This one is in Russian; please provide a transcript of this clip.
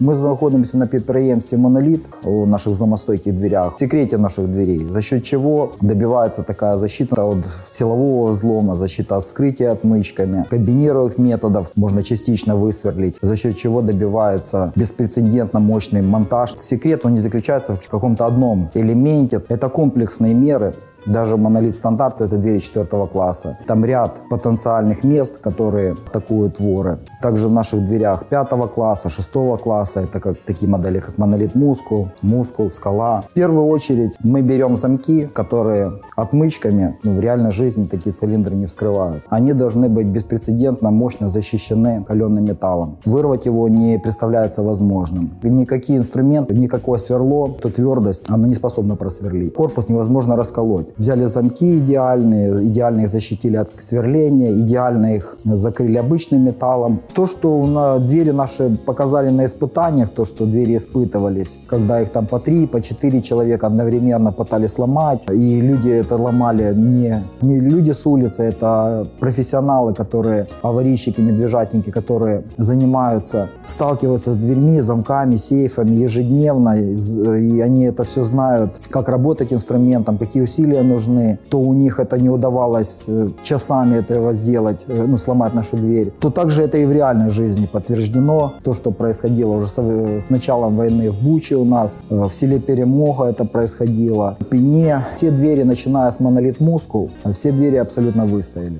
Ми знаходимося на підприємстві «Моноліт» у наших зломостойких дверях, в секрете наших дверей, за счет чего добивается такая защита от силового взлома, защита от вскрытия отмычками, комбинированных методов можно частично высверлить, за счет чего добивается беспрецедентно мощный монтаж. Секрет, он не заключается в каком-то одном элементе, это комплексные меры, даже монолит стандарт это двери четвертого класса. Там ряд потенциальных мест, которые атакуют воры. Также в наших дверях пятого класса, шестого класса, это как такие модели, как монолит мускул, мускул, скала. В первую очередь мы берем замки, которые отмычками ну, в реальной жизни такие цилиндры не вскрывают. Они должны быть беспрецедентно мощно защищены каленым металлом. Вырвать его не представляется возможным. Никакие инструменты, никакое сверло, то твердость, оно не способно просверлить. Корпус невозможно расколоть. Взяли замки идеальные, идеально их защитили от сверления, идеально их закрыли обычным металлом. То, что на двери наши показали на испытаниях, то, что двери испытывались, когда их там по три, по четыре человека одновременно пытались сломать, и люди это ломали не, не люди с улицы, это профессионалы, которые, аварийщики, медвежатники, которые занимаются, сталкиваются с дверьми, замками, сейфами ежедневно, и они это все знают, как работать инструментом, какие усилия нужны, то у них это не удавалось э, часами этого сделать, э, ну, сломать нашу дверь, то также это и в реальной жизни подтверждено. То, что происходило уже с, э, началом войны в Буче у нас, в селе Перемога это происходило, в Пене. Все двери, начиная с монолит Мускул, все двери абсолютно выстояли.